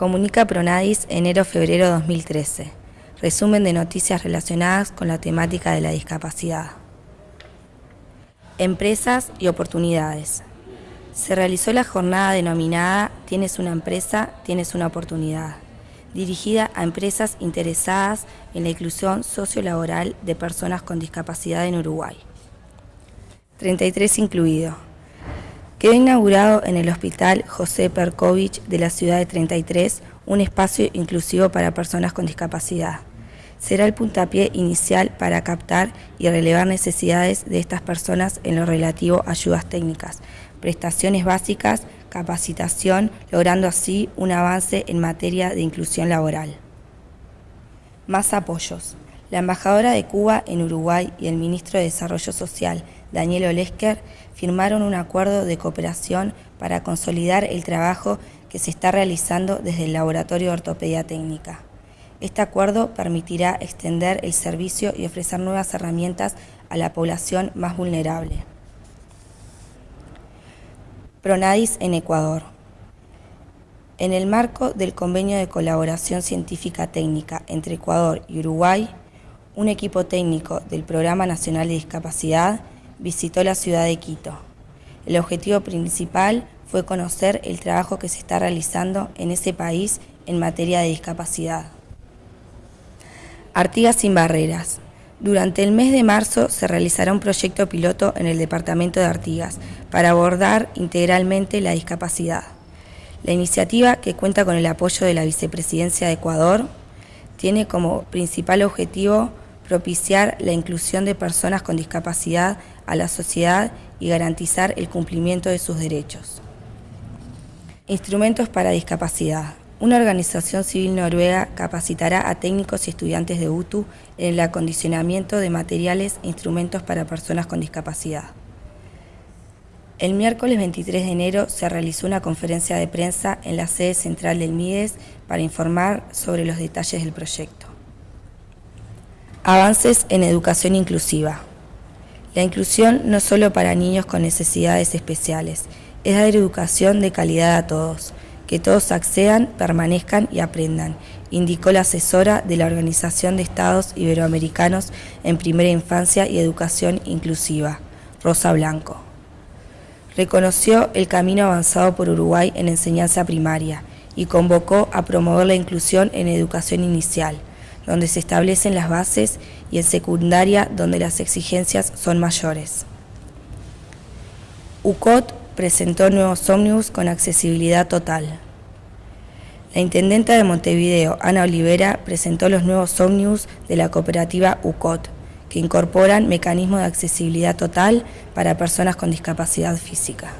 Comunica Pronadis enero-febrero 2013. Resumen de noticias relacionadas con la temática de la discapacidad. Empresas y oportunidades. Se realizó la jornada denominada Tienes una empresa, tienes una oportunidad, dirigida a empresas interesadas en la inclusión sociolaboral de personas con discapacidad en Uruguay. 33 incluido. Quedó inaugurado en el Hospital José Perkovich de la ciudad de 33 un espacio inclusivo para personas con discapacidad será el puntapié inicial para captar y relevar necesidades de estas personas en lo relativo a ayudas técnicas, prestaciones básicas, capacitación, logrando así un avance en materia de inclusión laboral. Más apoyos. La embajadora de Cuba en Uruguay y el ministro de Desarrollo Social, Daniel Olesker, firmaron un acuerdo de cooperación para consolidar el trabajo que se está realizando desde el Laboratorio de Ortopedia Técnica. Este acuerdo permitirá extender el servicio y ofrecer nuevas herramientas a la población más vulnerable. Pronadis en Ecuador. En el marco del convenio de colaboración científica técnica entre Ecuador y Uruguay, un equipo técnico del Programa Nacional de Discapacidad visitó la ciudad de Quito. El objetivo principal fue conocer el trabajo que se está realizando en ese país en materia de discapacidad. Artigas sin barreras. Durante el mes de marzo se realizará un proyecto piloto en el departamento de Artigas para abordar integralmente la discapacidad. La iniciativa, que cuenta con el apoyo de la Vicepresidencia de Ecuador, tiene como principal objetivo propiciar la inclusión de personas con discapacidad a la sociedad y garantizar el cumplimiento de sus derechos. Instrumentos para discapacidad. Una organización civil noruega capacitará a técnicos y estudiantes de UTU en el acondicionamiento de materiales e instrumentos para personas con discapacidad. El miércoles 23 de enero se realizó una conferencia de prensa en la sede central del MIDES para informar sobre los detalles del proyecto. Avances en educación inclusiva. La inclusión no solo para niños con necesidades especiales, es dar educación de calidad a todos, que todos accedan, permanezcan y aprendan, indicó la asesora de la Organización de Estados Iberoamericanos en Primera Infancia y Educación Inclusiva, Rosa Blanco. Reconoció el camino avanzado por Uruguay en enseñanza primaria y convocó a promover la inclusión en educación inicial, donde se establecen las bases, y en secundaria, donde las exigencias son mayores. UCOT presentó nuevos ómnibus con accesibilidad total. La intendenta de Montevideo, Ana Olivera, presentó los nuevos ómnibus de la cooperativa UCOT, que incorporan mecanismos de accesibilidad total para personas con discapacidad física.